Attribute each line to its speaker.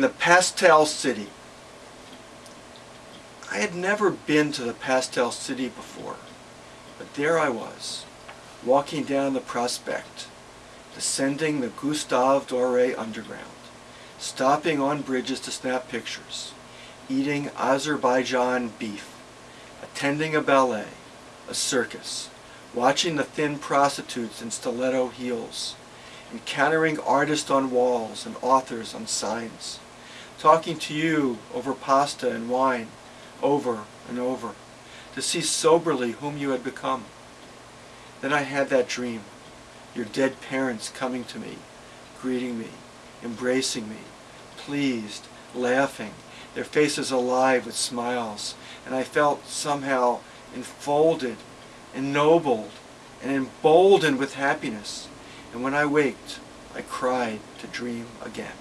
Speaker 1: Pastel City. I had never been to the Pastel City before, but there I was, walking down the prospect, descending the Gustave Doré Underground, stopping on bridges to snap pictures, eating Azerbaijan beef, attending a ballet, a circus, watching the thin prostitutes in stiletto heels, encountering artists on walls and authors on signs, talking to you over pasta and wine, over and over, to see soberly whom you had become. Then I had that dream, your dead parents coming to me, greeting me, embracing me, pleased, laughing, their faces alive with smiles, and I felt somehow enfolded, ennobled, and emboldened with happiness. And when I waked, I cried to dream again.